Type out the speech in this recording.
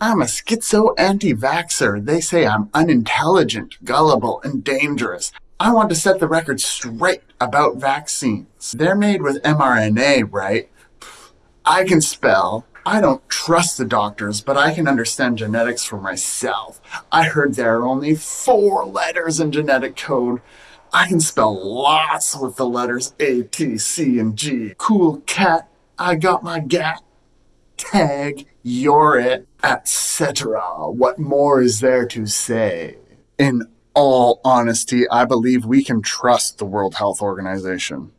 I'm a schizo anti-vaxxer. They say I'm unintelligent, gullible, and dangerous. I want to set the record straight about vaccines. They're made with mRNA, right? I can spell. I don't trust the doctors, but I can understand genetics for myself. I heard there are only four letters in genetic code. I can spell lots with the letters A, T, C, and G. Cool cat, I got my gat. Tag, you're it, etc. What more is there to say? In all honesty, I believe we can trust the World Health Organization.